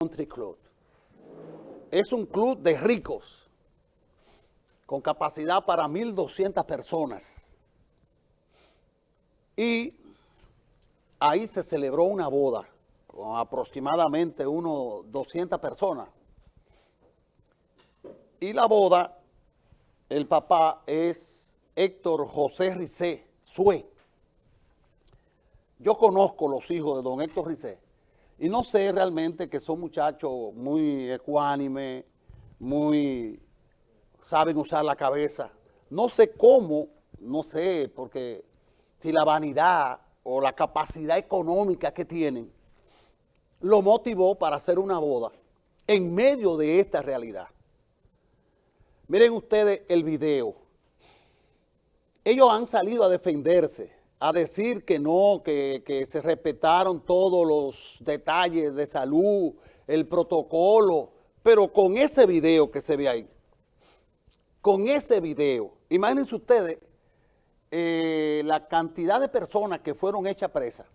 Country Club. Es un club de ricos con capacidad para 1.200 personas. Y ahí se celebró una boda con aproximadamente unos 200 personas. Y la boda, el papá es Héctor José Ricé Sue. Yo conozco los hijos de don Héctor Ricé y no sé realmente que son muchachos muy ecuánimes, muy, saben usar la cabeza. No sé cómo, no sé, porque si la vanidad o la capacidad económica que tienen lo motivó para hacer una boda en medio de esta realidad. Miren ustedes el video. Ellos han salido a defenderse a decir que no, que, se respetaron todos los detalles de salud, el protocolo, pero con ese video que se ve ahí, con ese video, imagínense ustedes eh, la cantidad de personas que fueron hechas presas,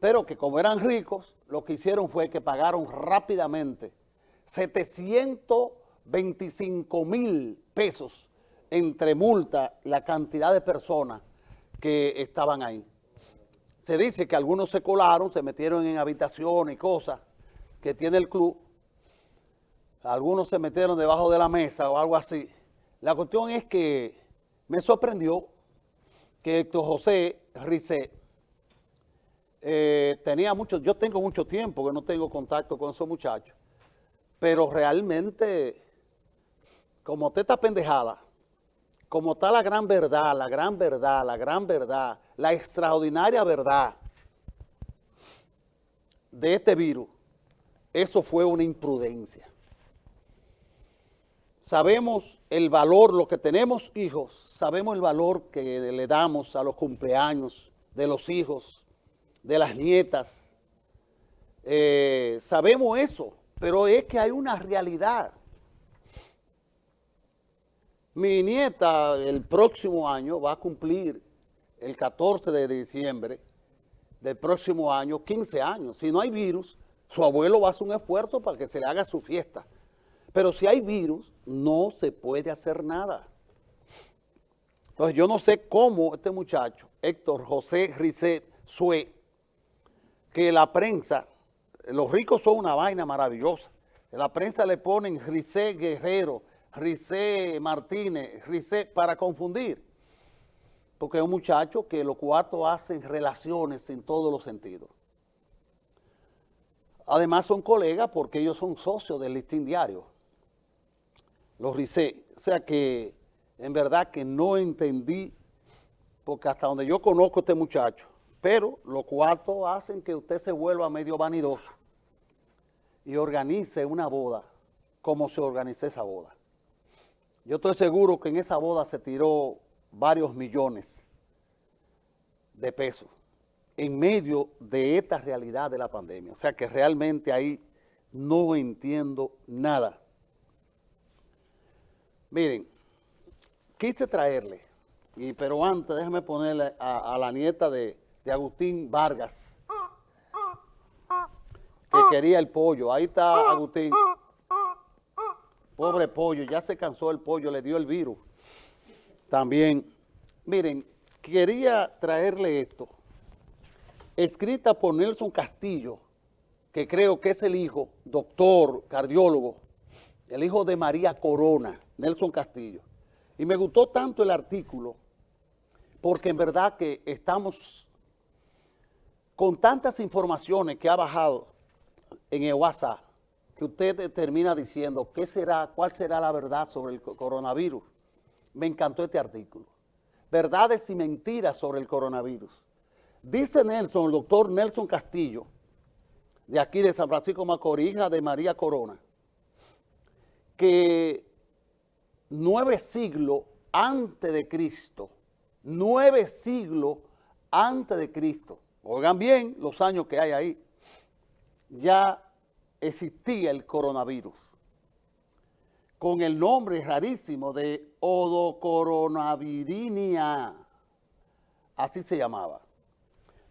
pero que como eran ricos, lo que hicieron fue que pagaron rápidamente 725 mil pesos entre multa la cantidad de personas que estaban ahí. Se dice que algunos se colaron, se metieron en habitaciones y cosas que tiene el club. Algunos se metieron debajo de la mesa o algo así. La cuestión es que me sorprendió que Héctor José Ricet eh, tenía mucho, yo tengo mucho tiempo que no tengo contacto con esos muchachos, pero realmente, como te está pendejada, como está la gran verdad, la gran verdad, la gran verdad, la extraordinaria verdad de este virus, eso fue una imprudencia. Sabemos el valor, lo que tenemos hijos, sabemos el valor que le damos a los cumpleaños de los hijos, de las nietas. Eh, sabemos eso, pero es que hay una realidad. Mi nieta el próximo año va a cumplir el 14 de diciembre del próximo año 15 años. Si no hay virus, su abuelo va a hacer un esfuerzo para que se le haga su fiesta. Pero si hay virus, no se puede hacer nada. Entonces yo no sé cómo este muchacho, Héctor José Risset Sue, que la prensa, los ricos son una vaina maravillosa. La prensa le ponen Risset Guerrero, Rice Martínez, Rice para confundir. Porque es un muchacho que los cuatro hacen relaciones en todos los sentidos. Además son colegas porque ellos son socios del listín diario. Los Rice. O sea que en verdad que no entendí, porque hasta donde yo conozco a este muchacho, pero los cuatro hacen que usted se vuelva medio vanidoso y organice una boda como se organiza esa boda. Yo estoy seguro que en esa boda se tiró varios millones de pesos en medio de esta realidad de la pandemia. O sea que realmente ahí no entiendo nada. Miren, quise traerle, y, pero antes déjame ponerle a, la nieta de, de Agustín Vargas, que quería el pollo. Ahí está Agustín. Pobre pollo, ya se cansó el pollo, le dio el virus. También, miren, quería traerle esto, escrita por Nelson Castillo, que creo que es el hijo, doctor, cardiólogo, el hijo de María Corona, Nelson Castillo. Y me gustó tanto el artículo, porque en verdad que estamos con tantas informaciones que ha bajado en el WhatsApp, que usted termina diciendo qué será, cuál será la verdad sobre el coronavirus. Me encantó este artículo. Verdades y mentiras sobre el coronavirus. Dice Nelson, el doctor Nelson Castillo, de aquí de San Francisco Macorís, de María Corona, que nueve siglos antes de Cristo, nueve siglos antes de Cristo, oigan bien los años que hay ahí, ya existía el coronavirus con el nombre rarísimo de odocoronavirinia, así se llamaba.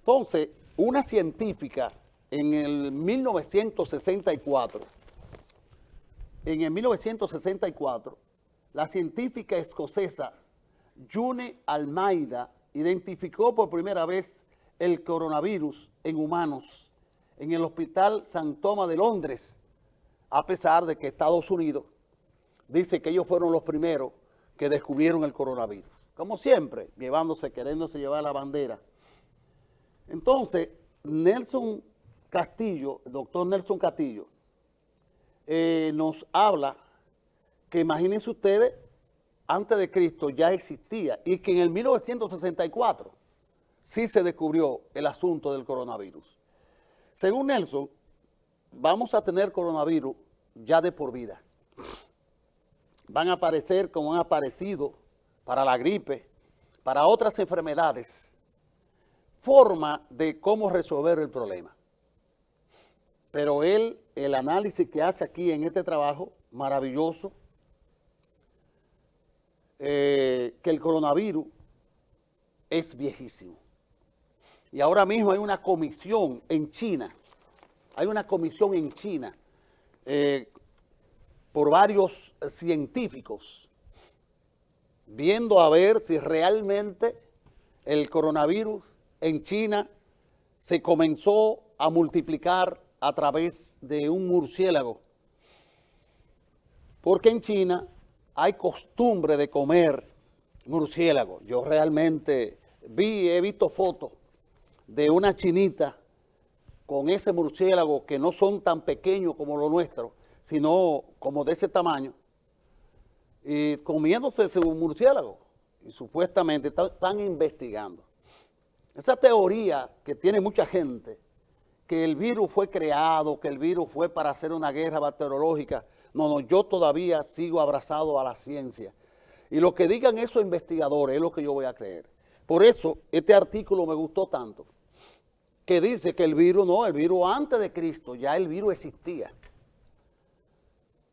Entonces, una científica en el 1964, en el 1964, la científica escocesa June Almeida identificó por primera vez el coronavirus en humanos en el Hospital San Tomás de Londres, a pesar de que Estados Unidos dice que ellos fueron los primeros que descubrieron el coronavirus. Como siempre, llevándose, queriéndose llevar la bandera. Entonces, Nelson Castillo, el doctor Nelson Castillo, eh, nos habla que imagínense ustedes, antes de Cristo ya existía y que en el 1964 sí se descubrió el asunto del coronavirus. Según Nelson, vamos a tener coronavirus ya de por vida. Van a aparecer como han aparecido para la gripe, para otras enfermedades, forma de cómo resolver el problema. Pero él, el análisis que hace aquí en este trabajo, maravilloso, eh, que el coronavirus es viejísimo. Y ahora mismo hay una comisión en China, hay una comisión en China eh, por varios científicos viendo a ver si realmente el coronavirus en China se comenzó a multiplicar a través de un murciélago. Porque en China hay costumbre de comer murciélago. Yo realmente vi, he visto fotos de una chinita con ese murciélago que no son tan pequeños como los nuestros, sino como de ese tamaño, y comiéndose ese murciélago. Y supuestamente están investigando. Esa teoría que tiene mucha gente, que el virus fue creado, que el virus fue para hacer una guerra bacteriológica, no, no, yo todavía sigo abrazado a la ciencia. Y lo que digan esos investigadores es lo que yo voy a creer. Por eso, este artículo me gustó tanto, que dice que el virus, no, el virus antes de Cristo, ya el virus existía.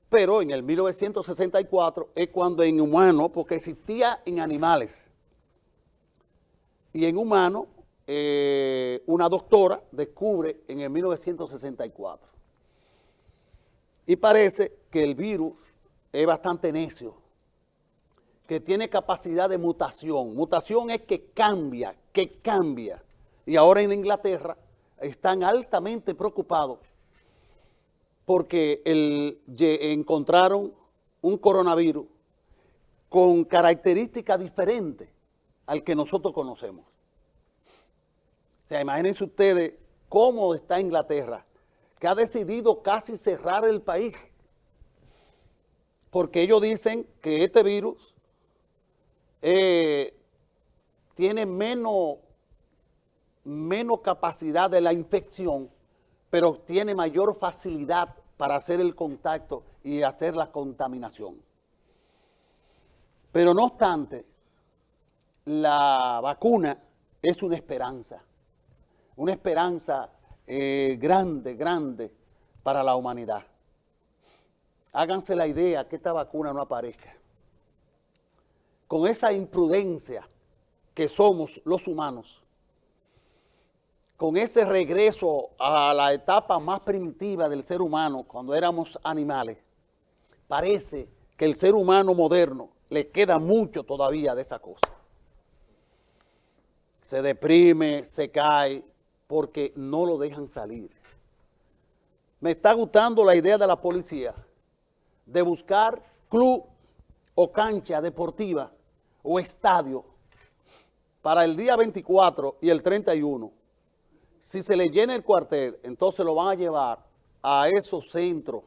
Pero en el 1964 es cuando en humano, porque existía en animales, y en humano, eh, una doctora descubre en el 1964. Y parece que el virus es bastante necio, que tiene capacidad de mutación. Mutación es que cambia, que cambia. Y ahora en Inglaterra están altamente preocupados porque encontraron un coronavirus con características diferentes al que nosotros conocemos. O sea, imagínense ustedes cómo está Inglaterra, que ha decidido casi cerrar el país, porque ellos dicen que este virus eh, tiene menos, menos capacidad de la infección, pero tiene mayor facilidad para hacer el contacto y hacer la contaminación. Pero no obstante, la vacuna es una esperanza, una esperanza eh, grande, grande para la humanidad. Háganse la idea que esta vacuna no aparezca. Con esa imprudencia que somos los humanos, con ese regreso a la etapa más primitiva del ser humano, cuando éramos animales, parece que el ser humano moderno le queda mucho todavía de esa cosa. Se deprime, se cae, porque no lo dejan salir. Me está gustando la idea de la policía de buscar club o cancha deportiva o estadio para el día 24 y el 31 si se le llena el cuartel, entonces lo van a llevar a esos centros.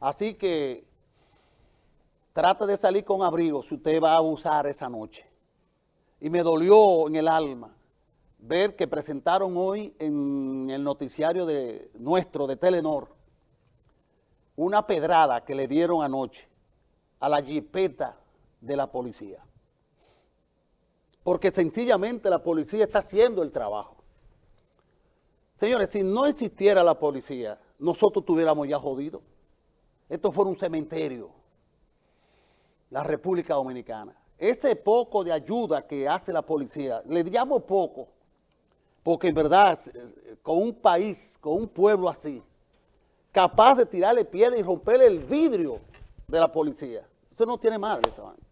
Así que trate de salir con abrigo si usted va a abusar esa noche. Y me dolió en el alma ver que presentaron hoy en el noticiario de nuestro, de Telenor, una pedrada que le dieron anoche a la jipeta de la policía. Porque sencillamente la policía está haciendo el trabajo. Señores, si no existiera la policía, nosotros tuviéramos ya jodido. Esto fuera un cementerio, la República Dominicana. Ese poco de ayuda que hace la policía, le llamo poco, Porque en verdad, con un país, con un pueblo así, capaz de tirarle piedra y romperle el vidrio de la policía, eso no tiene madre esa vaina.